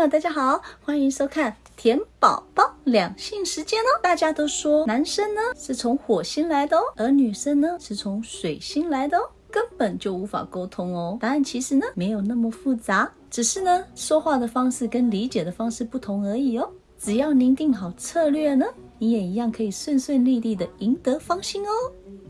朋友，大家好，欢迎收看甜宝宝两性时间哦。大家都说男生呢是从火星来的哦，而女生呢是从水星来的哦，根本就无法沟通哦。答案其实呢没有那么复杂，只是呢说话的方式跟理解的方式不同而已哦。只要您定好策略呢，你也一样可以顺顺利利的赢得芳心哦。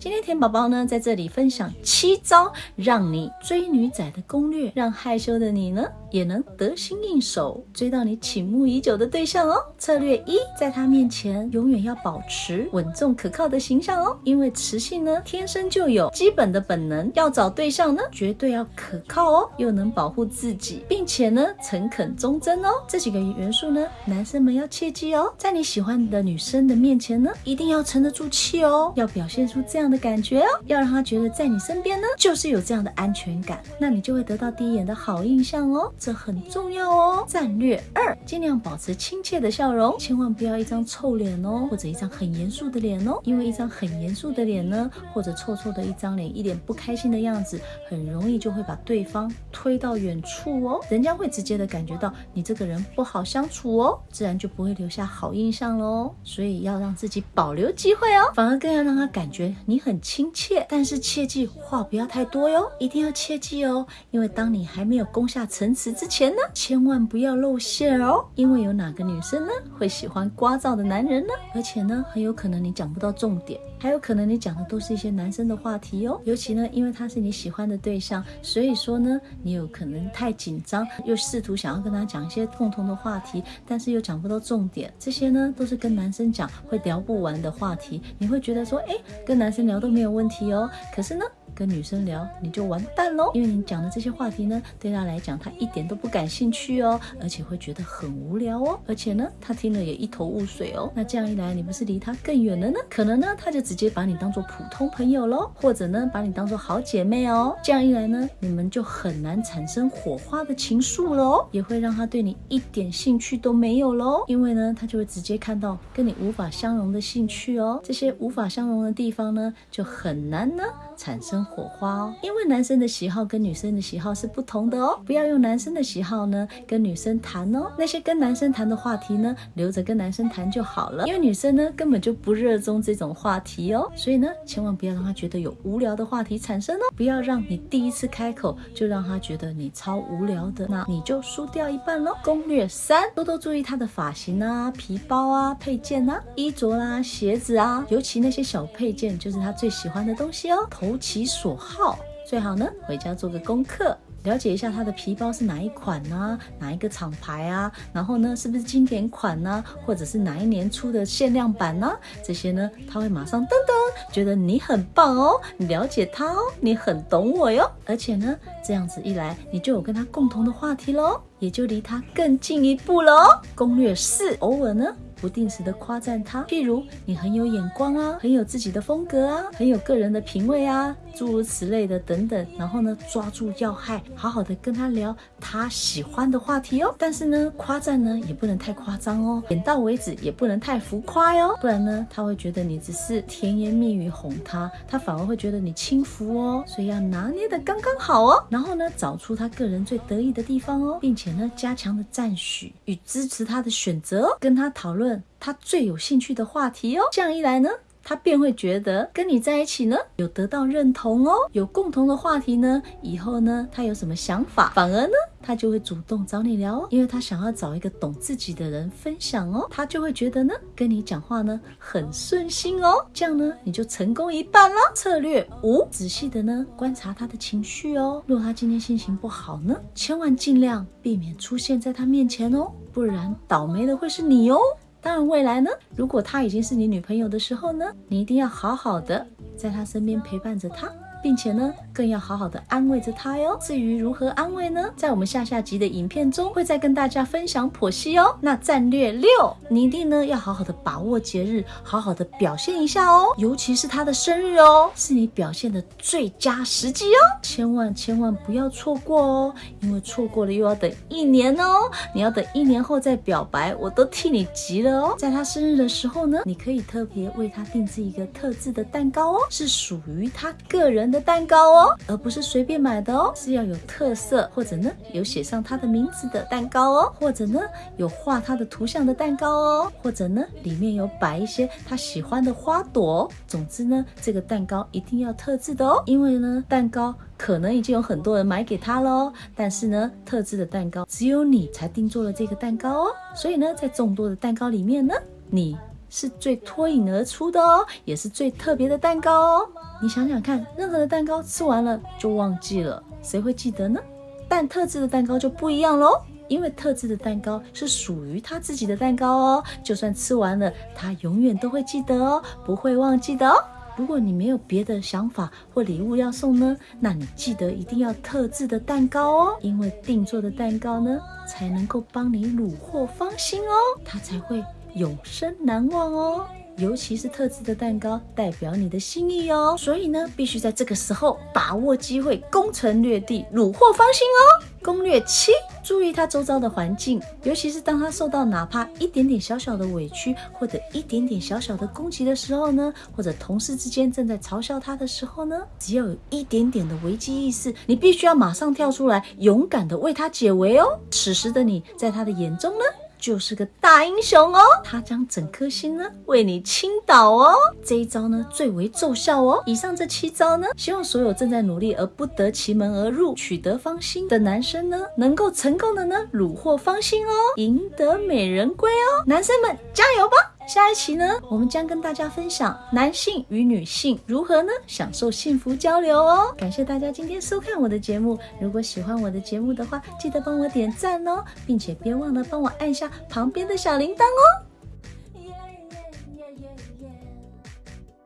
今天甜宝宝呢在这里分享七招让你追女仔的攻略，让害羞的你呢也能得心应手，追到你倾慕已久的对象哦。策略一，在他面前永远要保持稳重可靠的形象哦，因为雌性呢天生就有基本的本能，要找对象呢绝对要可靠哦，又能保护自己，并且呢诚恳忠贞哦。这几个元素呢，男生们要切记哦，在你喜欢的女生的面前呢，一定要沉得住气哦，要表现出这样。的感觉哦，要让他觉得在你身边呢，就是有这样的安全感，那你就会得到第一眼的好印象哦，这很重要哦。战略二，尽量保持亲切的笑容，千万不要一张臭脸哦，或者一张很严肃的脸哦，因为一张很严肃的脸呢，或者臭臭的一张脸，一脸不开心的样子，很容易就会把对方推到远处哦，人家会直接的感觉到你这个人不好相处哦，自然就不会留下好印象喽。所以要让自己保留机会哦，反而更要让他感觉你。很亲切，但是切记话不要太多哟，一定要切记哦。因为当你还没有攻下城池之前呢，千万不要露馅哦。因为有哪个女生呢会喜欢聒噪的男人呢？而且呢，很有可能你讲不到重点，还有可能你讲的都是一些男生的话题哦。尤其呢，因为他是你喜欢的对象，所以说呢，你有可能太紧张，又试图想要跟他讲一些共同的话题，但是又讲不到重点。这些呢，都是跟男生讲会聊不完的话题。你会觉得说，哎，跟男生。聊都没有问题哦，可是呢，跟女生聊你就完蛋喽，因为你讲的这些话题呢，对他来讲他一点都不感兴趣哦，而且会觉得很无聊哦，而且呢，他听了也一头雾水哦。那这样一来，你不是离他更远了呢？可能呢，他就直接把你当做普通朋友喽，或者呢，把你当做好姐妹哦。这样一来呢，你们就很难产生火花的情愫喽，也会让他对你一点兴趣都没有喽，因为呢，他就会直接看到跟你无法相容的兴趣哦，这些无法相容的地方呢。就很难呢产生火花哦，因为男生的喜好跟女生的喜好是不同的哦。不要用男生的喜好呢跟女生谈哦，那些跟男生谈的话题呢，留着跟男生谈就好了。因为女生呢根本就不热衷这种话题哦，所以呢千万不要让他觉得有无聊的话题产生哦。不要让你第一次开口就让他觉得你超无聊的，那你就输掉一半喽。攻略三：多多注意他的发型啊、皮包啊、配件啊、衣着啦、鞋子啊，尤其那些小配件就是他。最喜欢的东西哦，投其所所好，最好呢回家做个功课，了解一下他的皮包是哪一款呢？哪一个厂牌啊？然后呢，是不是经典款呢？或者是哪一年出的限量版呢？这些呢，他会马上噔噔，觉得你很棒哦，你了解他哦，你很懂我哟。而且呢，这样子一来，你就有跟他共同的话题喽，也就离他更近一步喽。攻略四，偶尔呢。不定时的夸赞他，譬如你很有眼光啊，很有自己的风格啊，很有个人的品味啊，诸如此类的等等。然后呢，抓住要害，好好的跟他聊他喜欢的话题哦。但是呢，夸赞呢也不能太夸张哦，点到为止，也不能太浮夸哟，不然呢，他会觉得你只是甜言蜜语哄他，他反而会觉得你轻浮哦。所以要拿捏的刚刚好哦。然后呢，找出他个人最得意的地方哦，并且呢，加强的赞许与支持他的选择，跟他讨论。他最有兴趣的话题哦，这样一来呢，他便会觉得跟你在一起呢，有得到认同哦，有共同的话题呢，以后呢，他有什么想法，反而呢，他就会主动找你聊哦，因为他想要找一个懂自己的人分享哦，他就会觉得呢，跟你讲话呢很顺心哦，这样呢，你就成功一半了。策略五，仔细的呢观察他的情绪哦，若他今天心情不好呢，千万尽量避免出现在他面前哦，不然倒霉的会是你哦。当然，未来呢？如果她已经是你女朋友的时候呢，你一定要好好的在她身边陪伴着她。并且呢，更要好好的安慰着他哟。至于如何安慰呢，在我们下下集的影片中会再跟大家分享剖析哦。那战略六，你一定呢要好好的把握节日，好好的表现一下哦。尤其是他的生日哦，是你表现的最佳时机哦。千万千万不要错过哦，因为错过了又要等一年哦。你要等一年后再表白，我都替你急了哦。在他生日的时候呢，你可以特别为他定制一个特制的蛋糕哦，是属于他个人。的蛋糕哦。而不是随便买的哦，是要有特色，或者呢有写上他的名字的蛋糕哦，或者呢有画他的图像的蛋糕哦，或者呢里面有摆一些他喜欢的花朵。哦总之呢，这个蛋糕一定要特制的哦，因为呢蛋糕可能已经有很多人买给他了哦，但是呢特制的蛋糕只有你才定做了这个蛋糕哦，所以呢在众多的蛋糕里面呢，你。是最脱颖而出的哦，也是最特别的蛋糕哦。你想想看，任何的蛋糕吃完了就忘记了，谁会记得呢？但特制的蛋糕就不一样喽，因为特制的蛋糕是属于他自己的蛋糕哦，就算吃完了，他永远都会记得哦，不会忘记的哦。如果你没有别的想法或礼物要送呢，那你记得一定要特制的蛋糕哦，因为定做的蛋糕呢，才能够帮你虏获芳心哦，它才会。永生难忘哦，尤其是特制的蛋糕，代表你的心意哦。所以呢，必须在这个时候把握机会，攻城略地，虏获芳心哦。攻略七：注意他周遭的环境，尤其是当他受到哪怕一点点小小的委屈，或者一点点小小的攻击的时候呢，或者同事之间正在嘲笑他的时候呢，只要有一点点的危机意识，你必须要马上跳出来，勇敢的为他解围哦。此时的你，在他的眼中呢？就是个大英雄哦，他将整颗心呢为你倾倒哦，这一招呢最为奏效哦。以上这七招呢，希望所有正在努力而不得其门而入、取得芳心的男生呢，能够成功的呢虏获芳心哦，赢得美人归哦，男生们加油吧！下一期呢，我们将跟大家分享男性与女性如何呢享受幸福交流哦。感谢大家今天收看我的节目，如果喜欢我的节目的话，记得帮我点赞哦，并且别忘了帮我按下旁边的小铃铛哦。